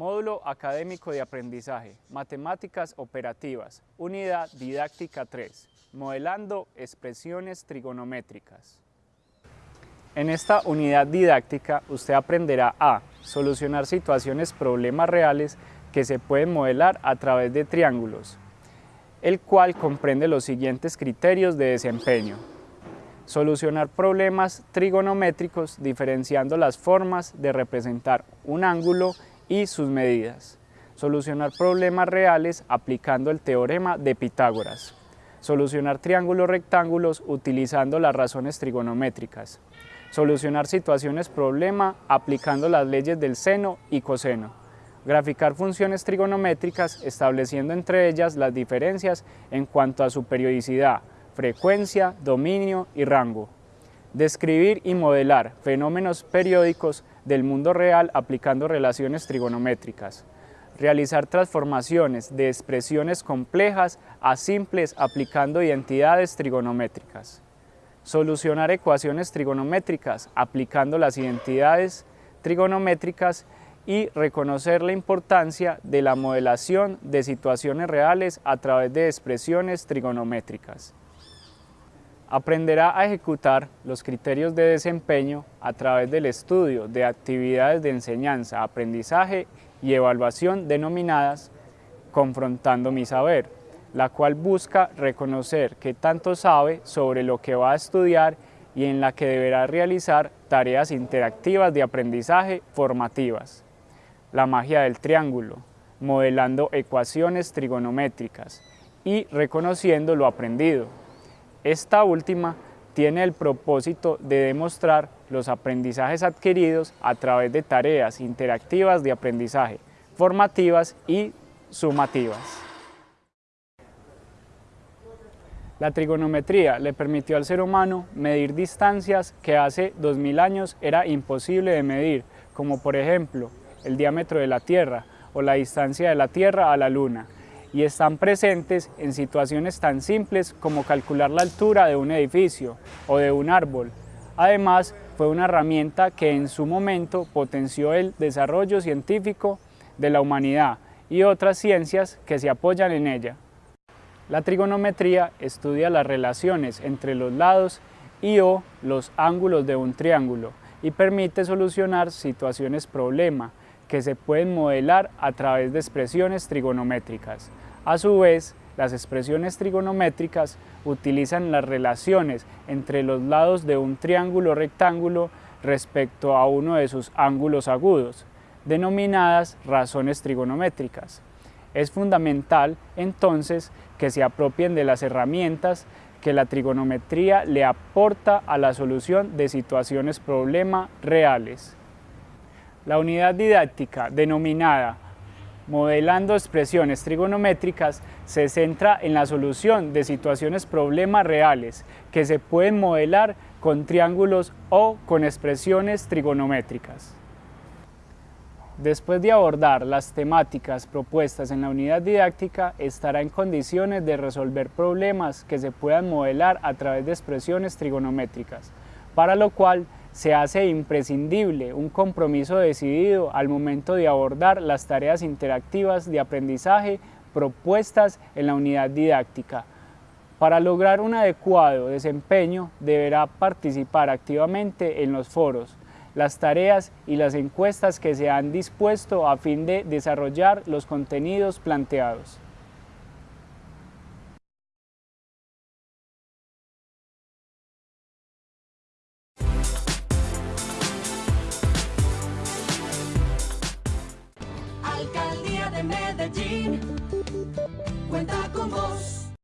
Módulo Académico de Aprendizaje, Matemáticas Operativas, Unidad Didáctica 3, Modelando Expresiones Trigonométricas. En esta unidad didáctica usted aprenderá a solucionar situaciones problemas reales que se pueden modelar a través de triángulos, el cual comprende los siguientes criterios de desempeño. Solucionar problemas trigonométricos diferenciando las formas de representar un ángulo y sus medidas. Solucionar problemas reales aplicando el teorema de Pitágoras. Solucionar triángulos rectángulos utilizando las razones trigonométricas. Solucionar situaciones problema aplicando las leyes del seno y coseno. Graficar funciones trigonométricas estableciendo entre ellas las diferencias en cuanto a su periodicidad, frecuencia, dominio y rango. Describir y modelar fenómenos periódicos del mundo real aplicando relaciones trigonométricas. Realizar transformaciones de expresiones complejas a simples aplicando identidades trigonométricas. Solucionar ecuaciones trigonométricas aplicando las identidades trigonométricas y reconocer la importancia de la modelación de situaciones reales a través de expresiones trigonométricas. Aprenderá a ejecutar los criterios de desempeño a través del estudio de actividades de enseñanza, aprendizaje y evaluación denominadas Confrontando mi saber, la cual busca reconocer qué tanto sabe sobre lo que va a estudiar y en la que deberá realizar tareas interactivas de aprendizaje formativas. La magia del triángulo, modelando ecuaciones trigonométricas y reconociendo lo aprendido. Esta última tiene el propósito de demostrar los aprendizajes adquiridos a través de tareas interactivas de aprendizaje, formativas y sumativas. La trigonometría le permitió al ser humano medir distancias que hace 2000 años era imposible de medir, como por ejemplo el diámetro de la Tierra o la distancia de la Tierra a la Luna, y están presentes en situaciones tan simples como calcular la altura de un edificio o de un árbol. Además, fue una herramienta que en su momento potenció el desarrollo científico de la humanidad y otras ciencias que se apoyan en ella. La trigonometría estudia las relaciones entre los lados y o los ángulos de un triángulo y permite solucionar situaciones problema que se pueden modelar a través de expresiones trigonométricas. A su vez, las expresiones trigonométricas utilizan las relaciones entre los lados de un triángulo rectángulo respecto a uno de sus ángulos agudos, denominadas razones trigonométricas. Es fundamental, entonces, que se apropien de las herramientas que la trigonometría le aporta a la solución de situaciones problema reales. La unidad didáctica denominada Modelando expresiones trigonométricas se centra en la solución de situaciones problema reales que se pueden modelar con triángulos o con expresiones trigonométricas. Después de abordar las temáticas propuestas en la unidad didáctica, estará en condiciones de resolver problemas que se puedan modelar a través de expresiones trigonométricas, para lo cual se hace imprescindible un compromiso decidido al momento de abordar las tareas interactivas de aprendizaje propuestas en la unidad didáctica. Para lograr un adecuado desempeño deberá participar activamente en los foros, las tareas y las encuestas que se han dispuesto a fin de desarrollar los contenidos planteados.